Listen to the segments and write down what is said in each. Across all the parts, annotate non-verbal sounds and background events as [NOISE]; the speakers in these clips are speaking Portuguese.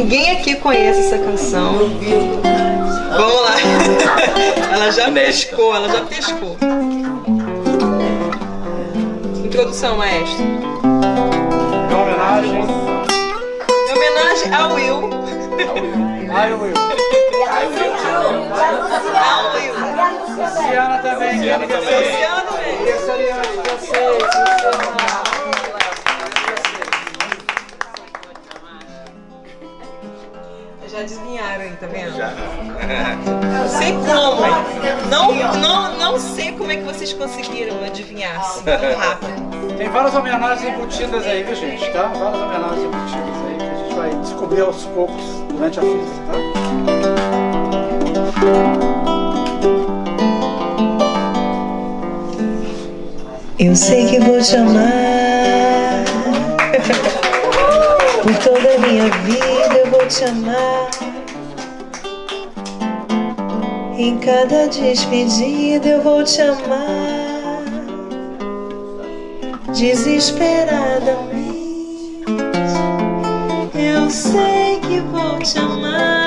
Ninguém aqui conhece essa canção. Vamos lá. [LAUGHS] Ela já pescou, ela já pescou. Introdução, maestro. Em homenagem Em homenagem ao Will. ao Will. Ao Will. Luciana também. Luciana também. dizer- Luciano, velho. Isso Já adivinharam aí, tá vendo? Já. Não sei como. Não, não, não sei como é que vocês conseguiram adivinhar assim tão rápido. Tem várias homenagens embutidas aí, viu gente? Tá? Várias homenagens embutidas aí que a gente vai descobrir aos poucos durante a festa, tá? Eu sei que vou te amar. Por toda a minha vida eu vou te amar. Em cada despedida eu vou te amar. Desesperadamente. Eu sei que vou te amar.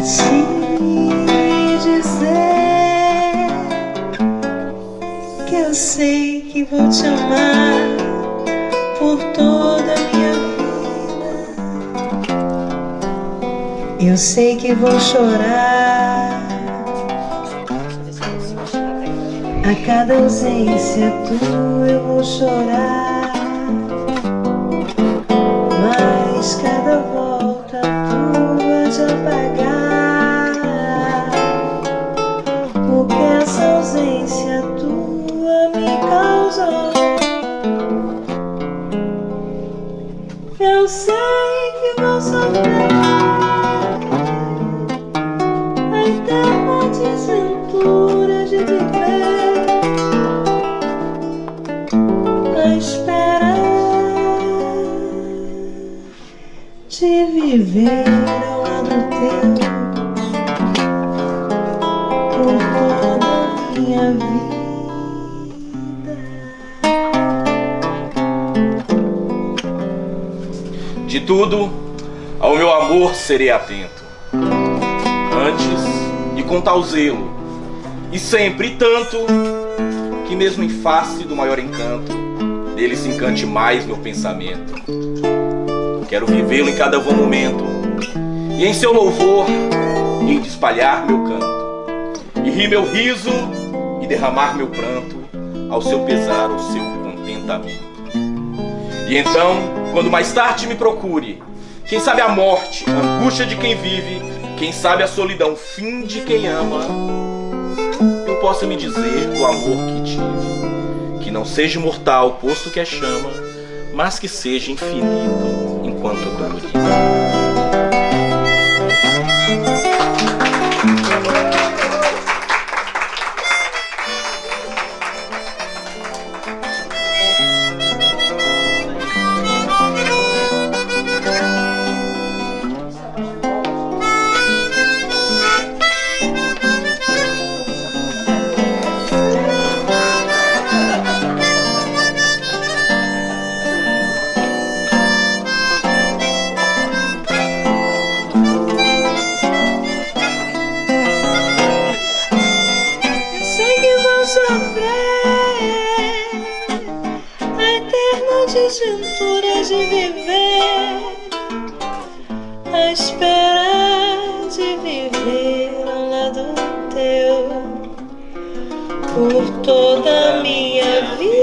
Te dizer que eu sei que vou te amar por toda a minha vida. Eu sei que vou chorar a cada ausência tua eu vou chorar, Eu sei que vou sofrer a eterna desventura de viver a espera de viver ao lado teu por toda minha vida. De tudo, ao meu amor serei atento. Antes, e com tal zelo, e sempre tanto, que mesmo em face do maior encanto, dele se encante mais meu pensamento. Quero vivê-lo em cada bom momento, e em seu louvor hei de espalhar meu canto, e rir meu riso, e derramar meu pranto, ao seu pesar, ao seu contentamento. E então, quando mais tarde me procure, quem sabe a morte, a angústia de quem vive, quem sabe a solidão, fim de quem ama, eu possa me dizer do amor que tive, que não seja mortal, posto que é chama, mas que seja infinito enquanto. Eu por toda a minha vida.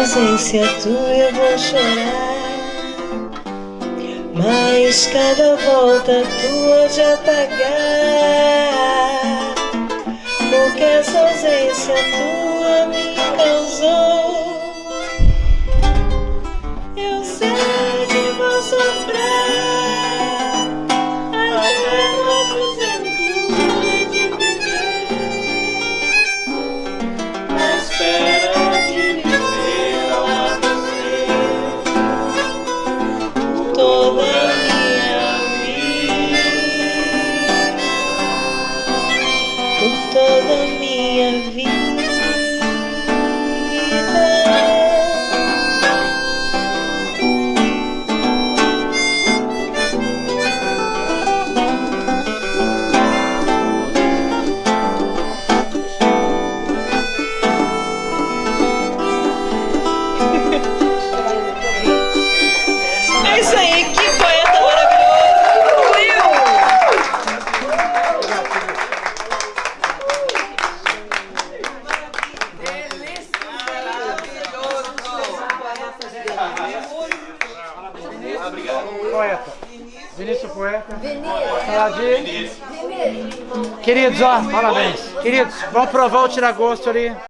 Ausência tua eu vou chorar. Mas cada volta tua de apagar Porque essa ausência tua me causou Poeta. Vinícius Poeta. Saladinho. Queridos, ó, parabéns. Queridos, vamos provar o tiragosto ali.